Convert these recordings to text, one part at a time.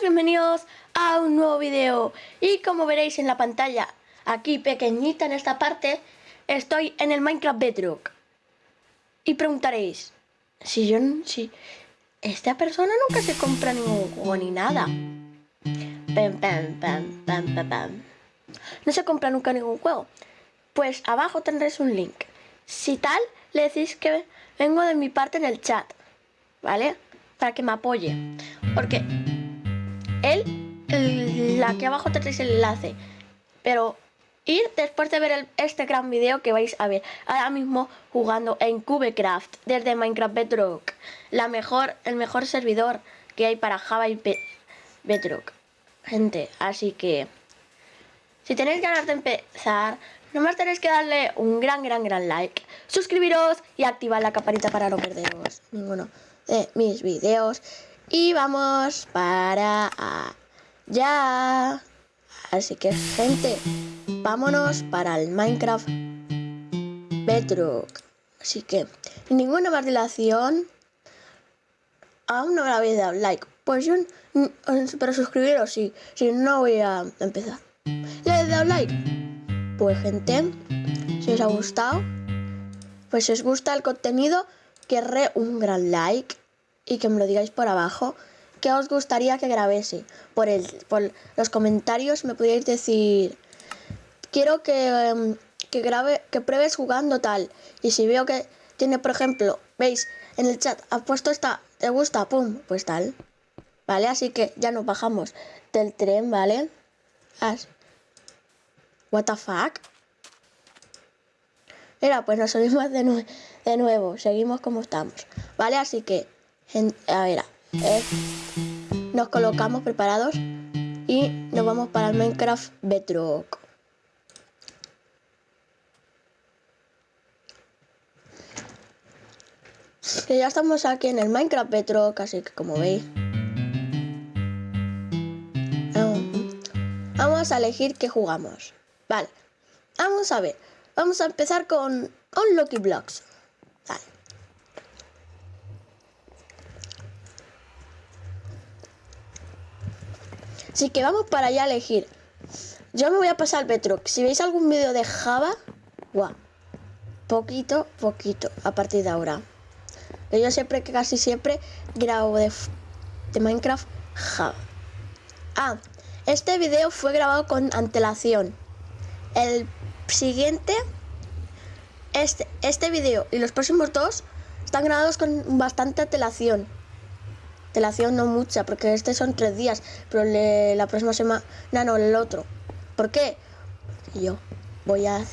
bienvenidos a un nuevo video. Y como veréis en la pantalla, aquí pequeñita en esta parte Estoy en el Minecraft Bedrock. Y preguntaréis Si yo, si esta persona nunca se compra ningún juego ni nada. Pam, pam, pam, pam, pam. No se compra nunca ningún juego. Pues abajo tendréis un link. Si tal, le decís que vengo de mi parte en el chat ¿Vale? Para que me apoye. Porque él, el, aquí abajo tenéis el enlace. Pero ir después de ver este gran video que vais a ver ahora mismo jugando en Cubecraft desde Minecraft Bedrock. La mejor, el mejor servidor que hay para Java y Bedrock. Gente, así que si tenéis ganas de empezar, nomás tenéis que darle un gran, gran, gran like, suscribiros y activar la campanita para no perderos ninguno de mis videos. Y vamos para allá. Así que, gente, vámonos para el Minecraft Bedrock. Así que, sin ninguna más dilación, aún no me habéis dado like. Pues yo, para suscribiros, sí, si no voy a empezar. ¿Le habéis dado like? Pues, gente, si os ha gustado, pues si os gusta el contenido, querré un gran like y que me lo digáis por abajo qué os gustaría que grabese. Por, el, por los comentarios me podéis decir, quiero que, em, que grabe, que pruebes jugando tal. Y si veo que tiene, por ejemplo, veis en el chat, ha puesto esta, te gusta, pum, pues tal. ¿Vale? Así que ya nos bajamos del tren, ¿vale? As What the fuck? Mira, pues nos subimos de, de nuevo, seguimos como estamos. ¿Vale? Así que a ver, eh, nos colocamos preparados y nos vamos para el Minecraft Bedrock. Que ya estamos aquí en el Minecraft Bedrock, así que como veis. Vamos a elegir qué jugamos. Vale, vamos a ver. Vamos a empezar con un Lucky Blocks. Así que vamos para allá a elegir. Yo me voy a pasar Bedrock. Si veis algún vídeo de Java, guau. Poquito, poquito, a partir de ahora. Yo siempre, casi siempre, grabo de, de Minecraft Java. Ah, este video fue grabado con antelación. El siguiente, este, este video y los próximos dos están grabados con bastante antelación. Telación no mucha, porque este son tres días, pero la próxima semana, no, el otro. ¿Por qué? yo voy a...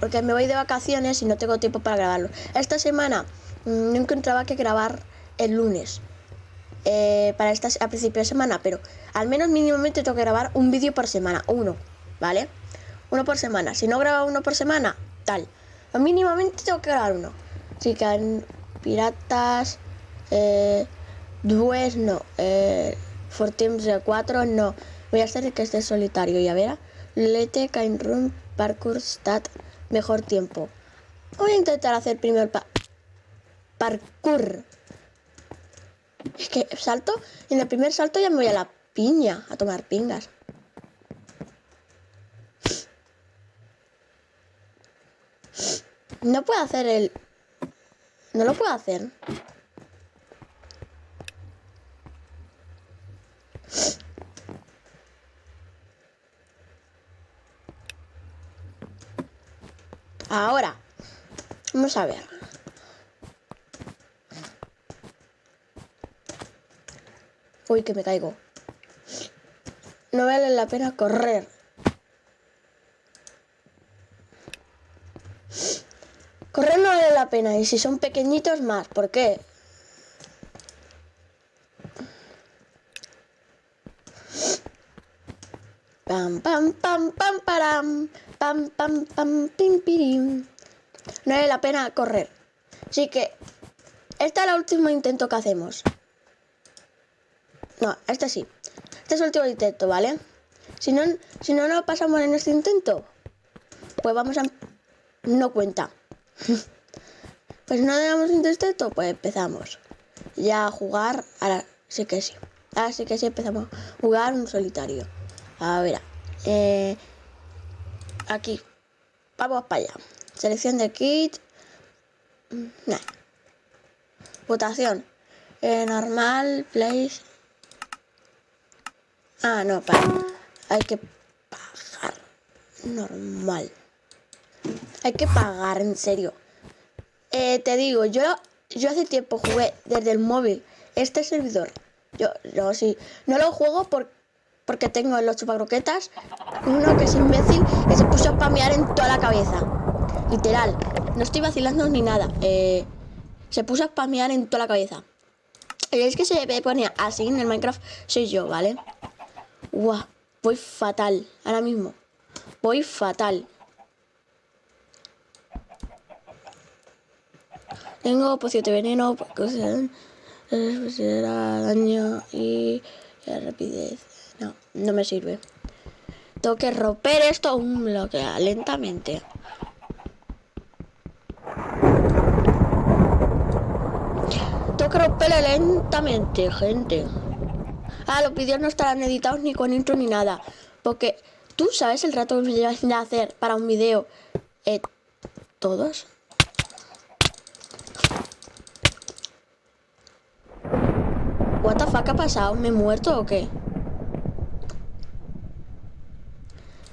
Porque me voy de vacaciones y no tengo tiempo para grabarlo. Esta semana mm, no encontraba que grabar el lunes. Eh, para esta, a principio de semana, pero al menos mínimamente tengo que grabar un vídeo por semana, uno, ¿vale? Uno por semana. Si no grabo uno por semana, tal. mínimamente tengo que grabar uno. Así que piratas, eh, pues no, eh, for Teams 4 no. Voy a hacer que esté solitario. Y a ver, Lete, Kind Room, Parkour, Stat, mejor tiempo. Voy a intentar hacer primero el parkour. Es que salto, en el primer salto ya me voy a la piña, a tomar pingas. No puedo hacer el... No lo puedo hacer. Ahora, vamos a ver. Uy, que me caigo. No vale la pena correr. Correr no vale la pena. Y si son pequeñitos más. ¿Por qué? Pam, pam, pam, pam, param. Pam, pam, pam, pim, pirim. No vale la pena correr. Así que, este es el último intento que hacemos. No, este sí. Este es el último intento, ¿vale? Si no, si no nos pasamos en este intento, pues vamos a... No cuenta. pues no damos intento, pues empezamos. Ya a jugar, ahora sí que sí. Así que sí empezamos a jugar un solitario. A ver, eh, aquí. Vamos para allá. Selección de kit. Nah. Votación. Eh, normal, place. Ah, no, para. Hay que pagar. Normal. Hay que pagar, en serio. Eh, te digo, yo, yo hace tiempo jugué desde el móvil este servidor. Yo, yo sí. No lo juego por, porque tengo los chupacroquetas. Uno que es imbécil que se puso a spamear en toda la cabeza. Literal. No estoy vacilando ni nada. Eh, se puso a spamear en toda la cabeza. Y es que se pone así en el Minecraft soy yo, ¿vale? Guau, voy fatal. Ahora mismo. Voy fatal. Tengo poción de veneno, porque daño y rapidez. No, no me sirve. Tengo que romper esto un bloque lentamente. Lentamente, gente. Ah, los vídeos no estarán editados ni con intro ni nada. Porque tú sabes el rato que me llevas a hacer para un video. Eh, ¿Todos? What the fuck ha pasado? ¿Me he muerto o qué?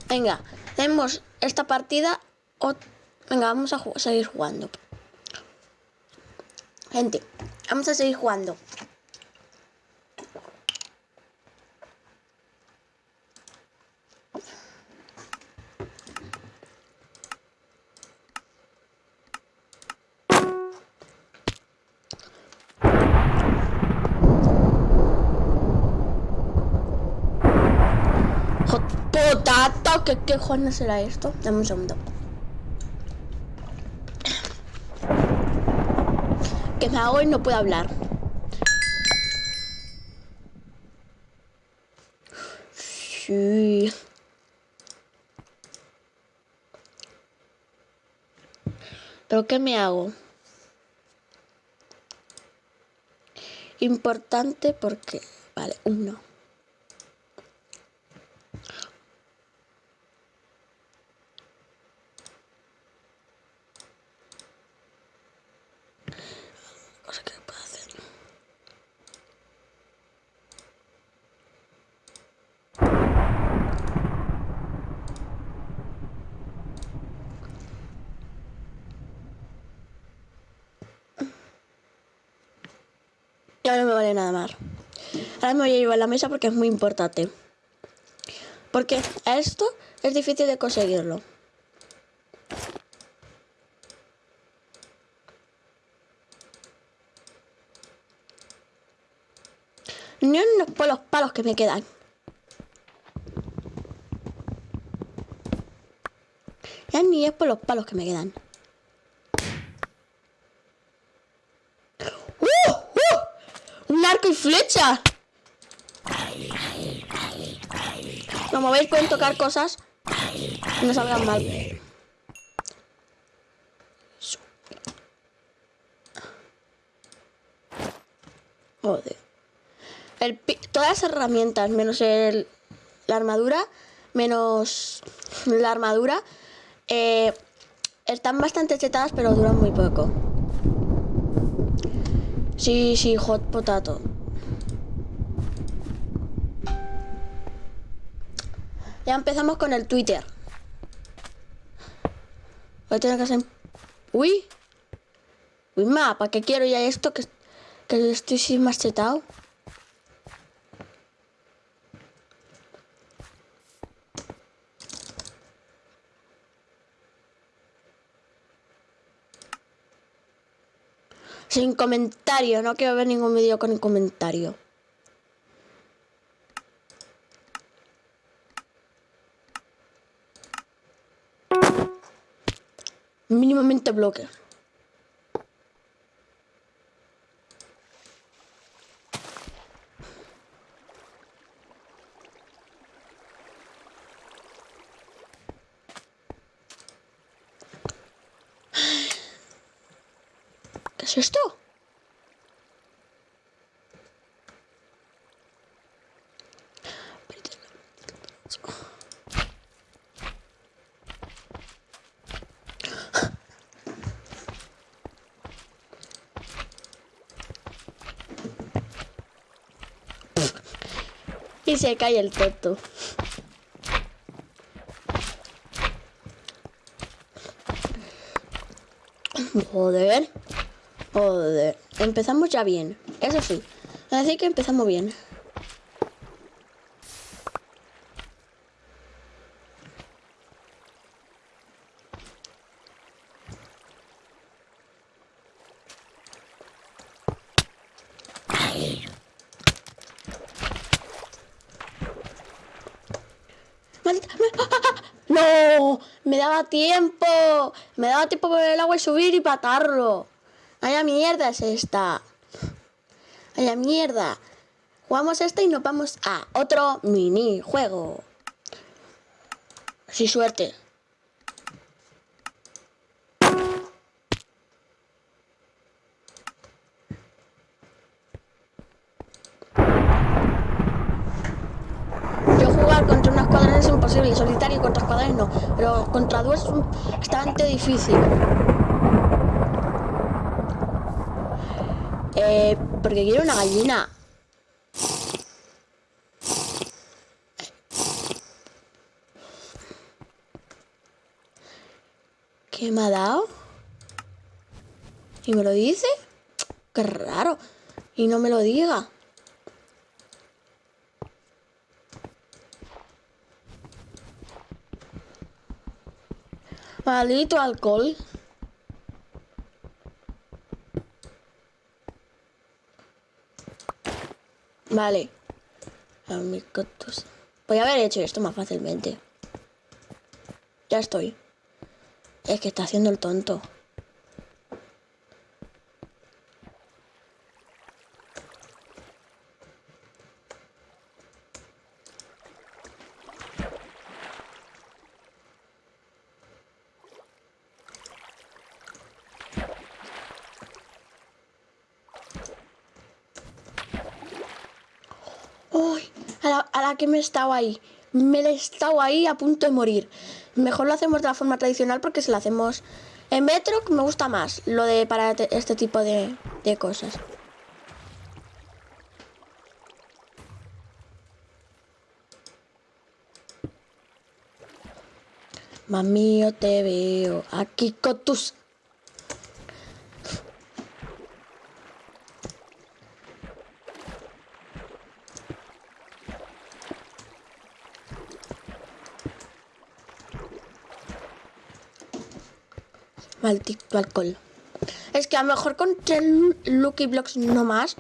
Venga, tenemos esta partida. Venga, vamos a seguir jugando. Gente, vamos a seguir jugando. ¿Qué, qué será esto? Dame un segundo. Que me hago y no puedo hablar. Sí. ¿Pero qué me hago? Importante porque... Vale, uno. Ya no me vale nada más. Ahora me voy a llevar la mesa porque es muy importante. Porque esto es difícil de conseguirlo. Ni unos por los palos que me quedan. Ya ni es por los palos que me quedan. arco y flecha. Como veis pueden tocar cosas no salgan mal. Joder. Todas las herramientas, menos el, la armadura, menos la armadura, eh, están bastante chetadas, pero duran muy poco. Sí, sí, hot potato. Ya empezamos con el Twitter. Voy a tener que hacer... Uy. Uy, ma, ¿para qué quiero ya esto? Que, que estoy sin machetado. Sin comentario, no quiero ver ningún vídeo con comentario. Mínimamente bloque. ¿Qué es se cae el toto. Joder. Joder. Empezamos ya bien. Eso sí. Así que empezamos bien. ¡No! Me daba tiempo. Me daba tiempo por el agua y subir y patarlo. ¡Vaya mierda es esta! ¡Vaya mierda! Jugamos esta y nos vamos a otro minijuego. Sin suerte. Es imposible, solitario contra escuadrones no, pero contra dos es bastante difícil. Eh, porque quiero una gallina. ¿Qué me ha dado? ¿Y me lo dice? Qué raro. Y no me lo diga. Maldito alcohol. Vale. Voy a haber hecho esto más fácilmente. Ya estoy. Es que está haciendo el tonto. a la, me he estado ahí. Me he estado ahí a punto de morir. Mejor lo hacemos de la forma tradicional porque si lo hacemos en metro me gusta más lo de para este tipo de, de cosas. Mami, yo te veo aquí con tus maldito alcohol. Es que a lo mejor con tres Lucky Blocks no más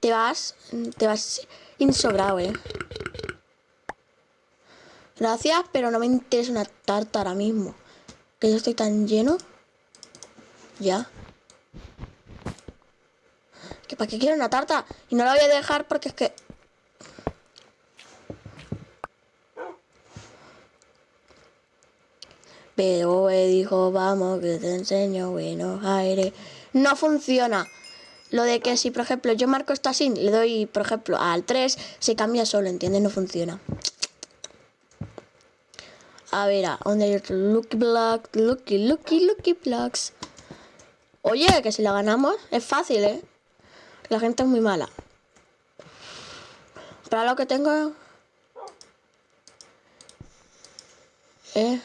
te vas, te vas insobrado, eh. Gracias, pero no me interesa una tarta ahora mismo. Que yo estoy tan lleno. Ya. Que para qué quiero una tarta. Y no la voy a dejar porque es que Pero él dijo, vamos, que te enseño buenos aires. No funciona. Lo de que si, por ejemplo, yo marco esto así, le doy, por ejemplo, al 3, se cambia solo, ¿entiendes? No funciona. A ver, ¿a dónde hay otro? Lucky Block, Lucky, Lucky, Lucky Blocks. Oye, que si la ganamos, es fácil, ¿eh? La gente es muy mala. Para lo que tengo... Eh...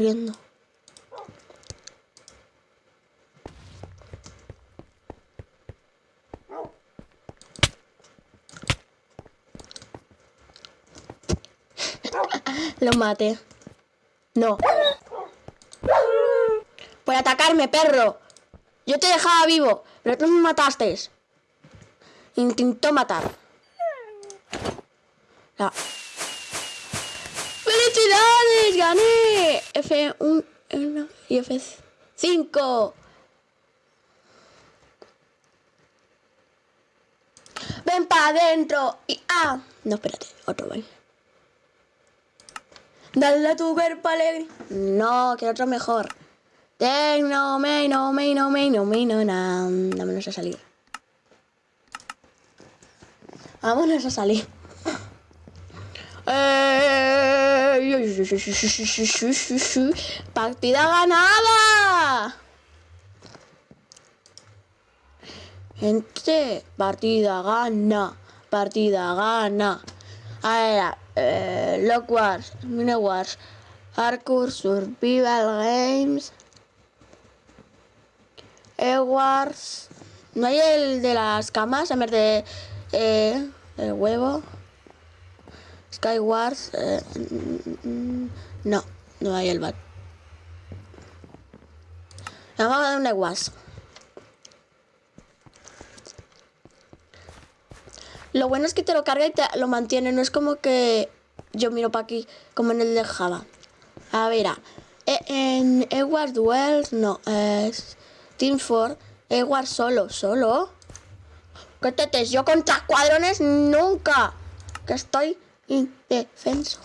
corriendo. Lo mate. No. Por atacarme, perro. Yo te dejaba vivo, pero tú me mataste. Intentó matar. ¡Felicidades! ¡Gané! F1 y F5. Ven para adentro. Y ah. No, espérate. Otro baile. Dale a tu cuerpo alegre. No, que otro mejor. Tecno, meino, meino, meino, meino, na. Vámonos a salir. Vámonos a salir. ¡Partida ganada! Gente, partida gana, partida gana. A ver, eh, Lock Wars, Mini Wars, Hardcore, Survival Games, E-Wars. ¿No hay el de las camas en vez de eh, el huevo? Skywars. Eh, no, no hay el bat. Vamos a dar un Ewas. Lo bueno es que te lo carga y te lo mantiene. No es como que yo miro para aquí, como en el de Java. A ver, e, en Edward Wells, no, es Team 4. Edward solo, solo. ¿Qué tetes? Yo contra cuadrones nunca. Que estoy indefenso.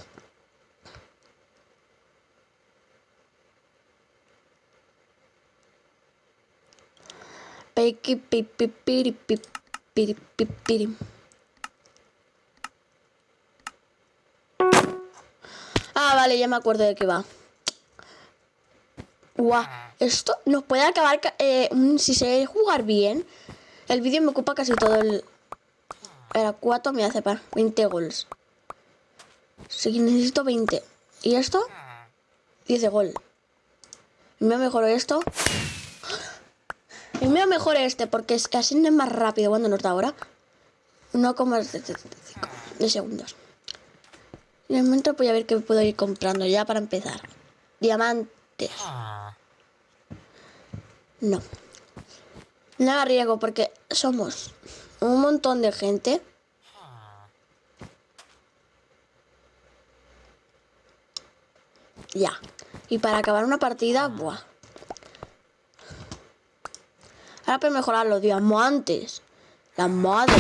Ah, vale, ya me acuerdo de qué va. Guau, esto nos puede acabar... Eh, si se jugar bien, el vídeo me ocupa casi todo el... Era 4 me hace para 20 gols. Si necesito 20. ¿Y esto? 10 de gol. Me mejor esto. Y me mejor este, porque así no es más rápido cuando nos da ahora. 1,75 de segundos. En el momento voy a ver qué puedo ir comprando ya para empezar. Diamantes. No. No haga riesgo porque somos un montón de gente. Ya. Y para acabar una partida, buah. Ahora para mejorar los diamantes. La madre.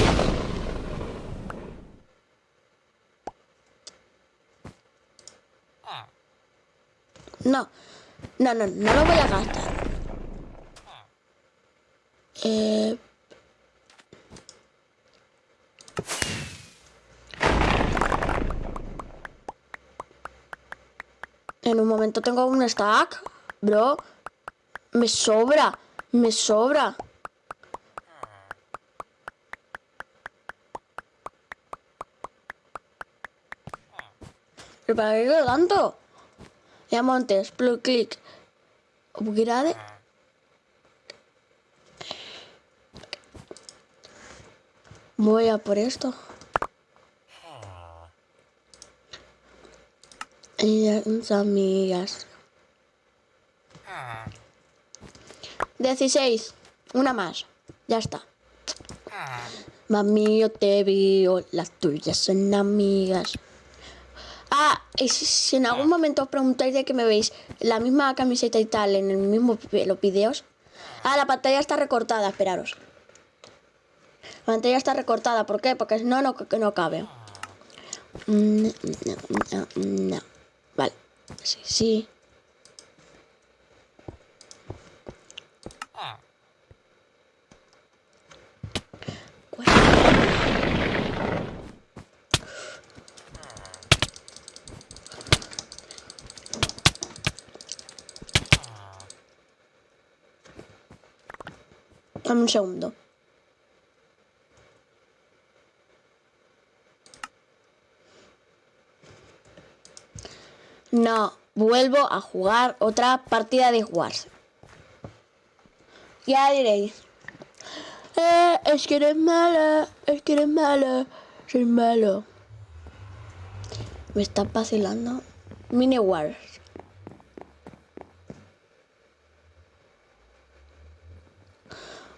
No. No, no, no lo voy a gastar. Eh... En un tengo un stack, bro. Me sobra, me sobra. ¿Pero para qué tanto? Diamantes, plug click, upgrade. Voy a por esto. Amigas. 16. Una más. Ya está. Mami, yo te veo. Las tuyas son amigas. Ah, y si, en algún momento os preguntáis de que me veis la misma camiseta y tal en el mismo los videos. Ah, la pantalla está recortada, esperaros. La pantalla está recortada, ¿por qué? Porque no, no, no cabe. No, no, no, Vale. Sí, sí. Dame un segundo. No, vuelvo a jugar otra partida de Wars. Ya diréis. Eh, es que eres mala, es que eres mala, soy malo. Me está vacilando. Mini Wars.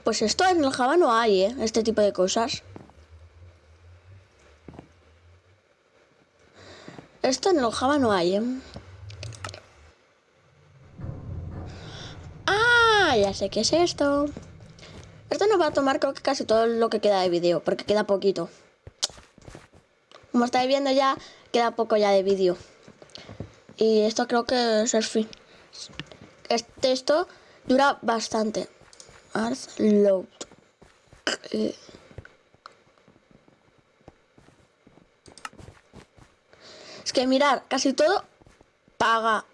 Pues esto en el Java no hay, ¿eh? Este tipo de cosas. Esto en el Java no hay, ¿eh? Ah, ya sé qué es esto. Esto nos va a tomar creo que casi todo lo que queda de vídeo, porque queda poquito. Como estáis viendo ya, queda poco ya de vídeo. Y esto creo que es el fin. este, esto dura bastante. Ars load. Es que mirar, casi todo paga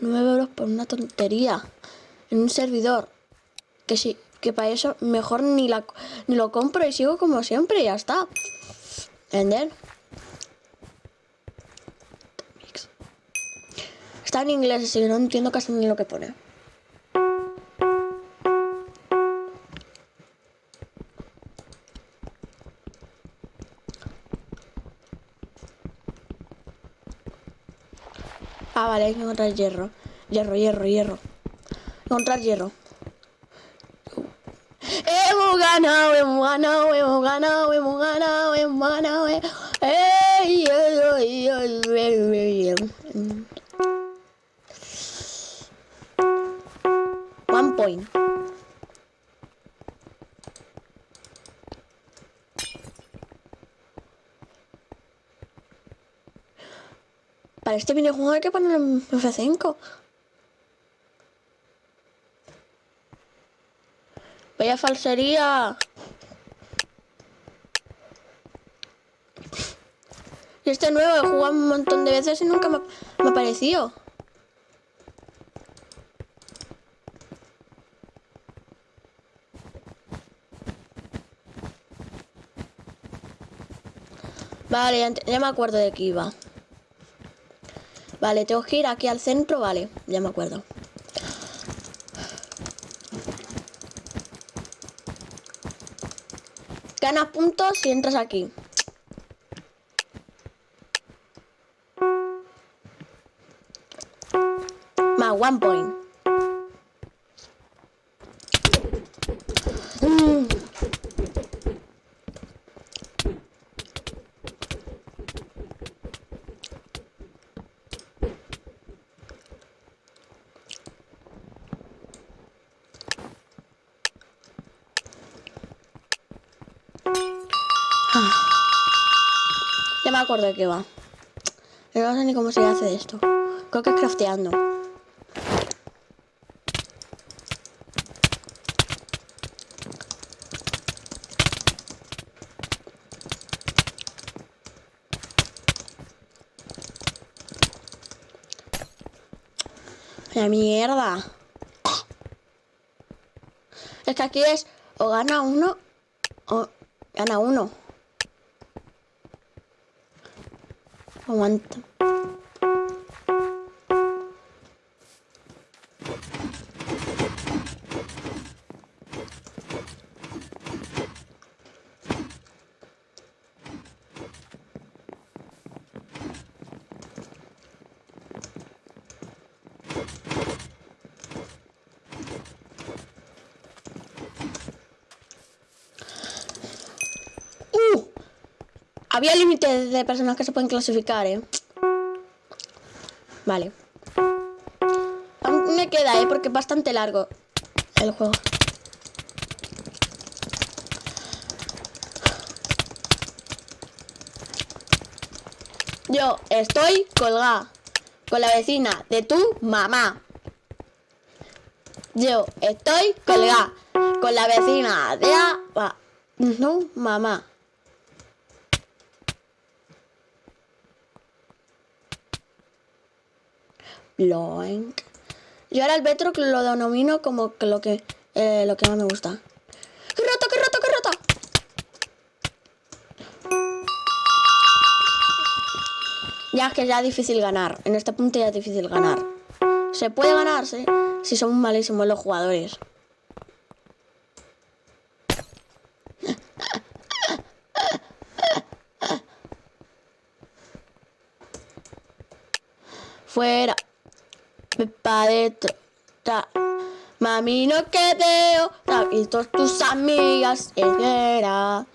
9 euros por una tontería en un servidor. Que sí, que para eso mejor ni, la, ni lo compro y sigo como siempre y ya está. ¿Vender? Está en inglés, así que no entiendo casi ni lo que pone. Ah, vale, hay que encontrar hierro. Hierro, hierro, hierro. Encontrar hierro. Hemos ganado, hemos ganado, hemos ganado, hemos ganado, hemos ganado. Ey, este videojuego hay que poner en F5. Vaya falsería. Y este nuevo he jugado un montón de veces y nunca me, ha aparecido. Vale, ya, ya me acuerdo de que iba. Vale, tengo que ir aquí al centro, vale, ya me acuerdo. Ganas puntos si entras aquí. Más one point. Mm. Ah. Ya me acuerdo de qué va. Pero no sé ni cómo se hace esto. Creo que es crafteando. La mierda. Es que aquí es o gana uno o gana uno. Aguanta. ¡Uh! Había límites de personas que se pueden clasificar, ¿eh? Vale. Aún me queda, ¿eh? Porque es bastante largo el juego. Yo estoy colgada con la vecina de tu mamá. Yo estoy colgada con la vecina de la... No, mamá. Yo ahora el Betro lo denomino como que lo que, eh, lo que más me gusta. ¡Qué roto, qué roto, qué roto! Ya es que ya es difícil ganar. En este punto ya es difícil ganar. Se puede ganarse si son malísimos los jugadores. Fuera. Pa' adentro. Ta. Mami, no quedeo. Ta. Y todas tus amigas. Era.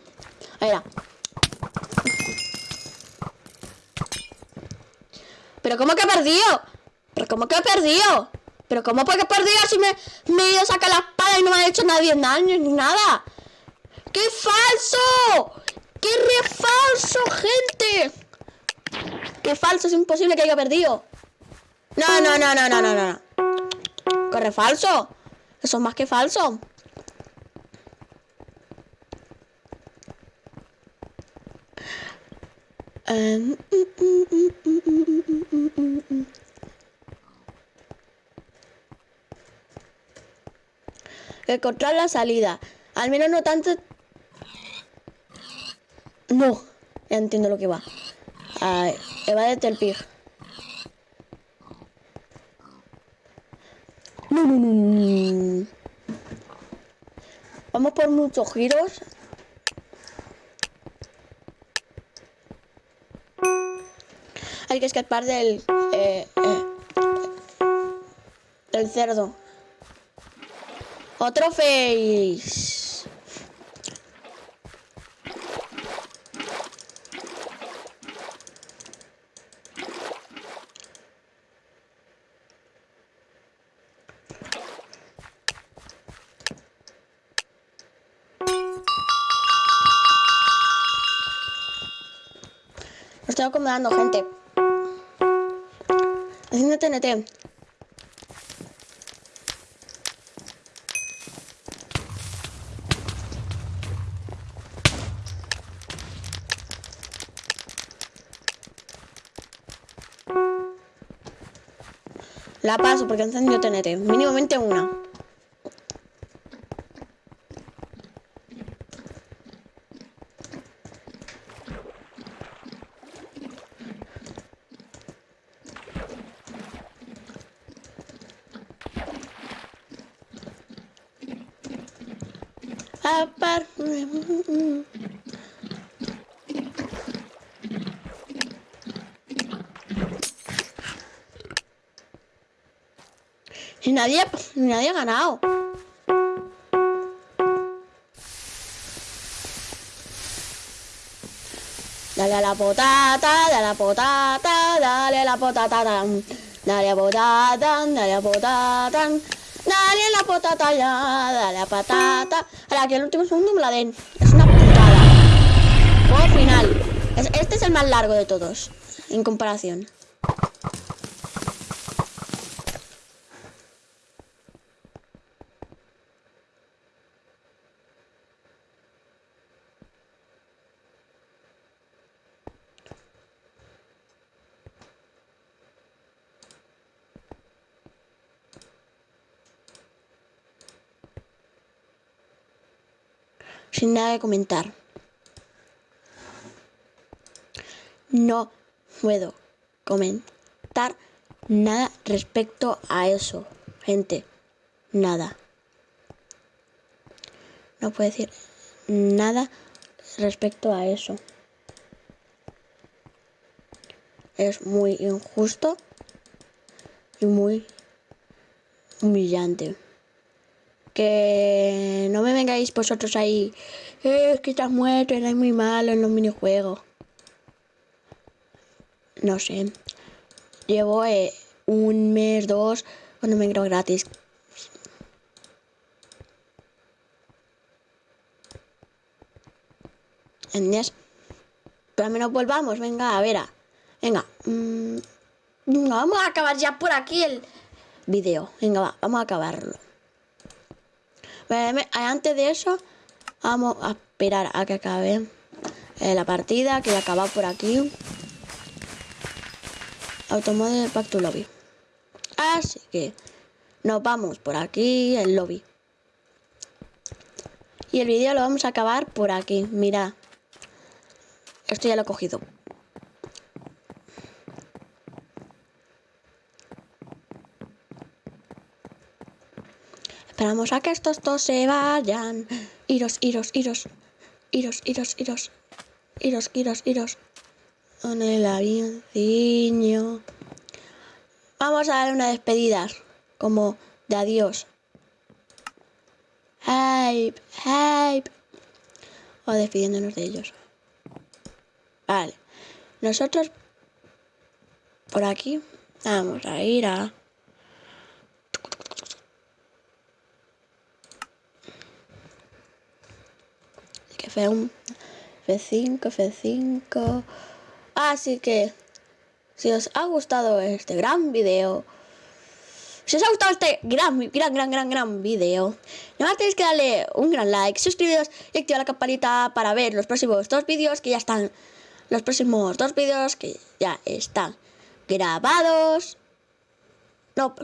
¿Pero cómo que he perdido? ¿Pero cómo que he perdido? ¿Pero cómo que he perdido si me, me he ido a sacar la espada y no me ha hecho nadie daño ni nada? ¡Qué falso! ¡Qué re falso, gente! ¡Qué falso! Es imposible que haya perdido. No, no, no, no, no, no, no. corre falso. Eso es más que falso. Encontrar la salida. Al menos no tanto... No. Ya entiendo lo que va. A ver, de el pig. Vamos por muchos giros. Hay que escapar del... Eh, eh, del cerdo. Otro face. La paso porque encendió TNT. Mínimamente una. Y nadie, nadie ha ganado. Dale a la potata, dale a la potata, dale a la potata, dale a potata, dale a potata. Dale a la potata ya, dale a patata. Ahora que el último segundo me la den. Es una putada. Juego final. Este es el más largo de todos, en comparación. Sin nada de comentar. No puedo comentar nada respecto a eso, gente. Nada. No puedo decir nada respecto a eso. Es muy injusto y muy humillante que no me vengáis vosotros ahí, eh, es que estás muerto, eres muy malo en los minijuegos. No sé. Llevo eh, un mes, dos, cuando me creo gratis. ¿Entiendes? Pero al menos volvamos, venga, a ver. Venga. Mm, vamos a acabar ya por aquí el video. Venga, va, vamos a acabarlo. Antes de eso, vamos a esperar a que acabe eh, la partida, que ya acabado por aquí. Automóvil Back to Lobby. Así que nos vamos por aquí, el lobby. Y el vídeo lo vamos a acabar por aquí. Mira. Esto ya lo he cogido. Esperamos a que estos dos se vayan. Iros, iros, iros. Iros, iros, iros. Iros, iros, iros. Con el avioncillo. Vamos a dar una despedida. Como de adiós. Hype, hype. O despidiéndonos de ellos. Vale. Nosotros por aquí vamos a ir a F1, F5, F5. Así que, si os ha gustado este gran video, Si os ha gustado este gran, gran, gran, gran, gran vídeo, nada más tenéis que darle un gran like, suscribiros y activar la campanita para ver los próximos dos vídeos que ya están, los próximos dos vídeos que ya están grabados. No,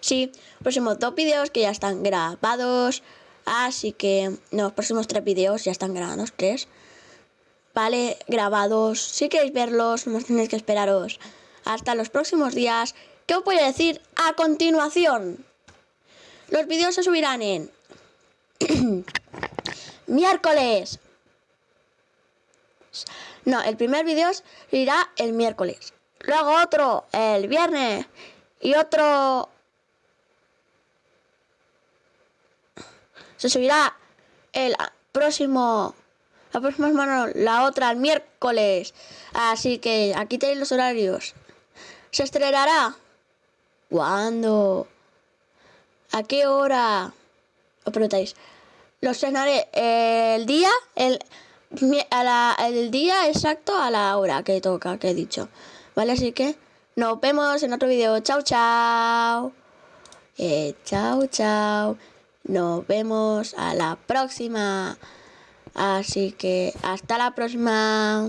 sí, próximos dos vídeos que ya están grabados, así que los próximos tres vídeos ya están grabados, tres. Vale, grabados. Si queréis verlos, no tenéis que esperaros hasta los próximos días. ¿Qué os voy a decir a continuación? Los vídeos se subirán en miércoles. No, el primer vídeo irá el miércoles. Luego otro el viernes. Y otro... Se subirá el próximo... La próxima semana, la otra el miércoles. Así que aquí tenéis los horarios. ¿Se estrenará? ¿Cuándo? ¿A qué hora? Os preguntáis. Lo estrenaré el día, el, el día exacto a la hora que toca, que he dicho. ¿Vale? Así que nos vemos en otro vídeo. Chao, chao. Eh, chao, chao. Nos vemos a la próxima. Así que hasta la próxima.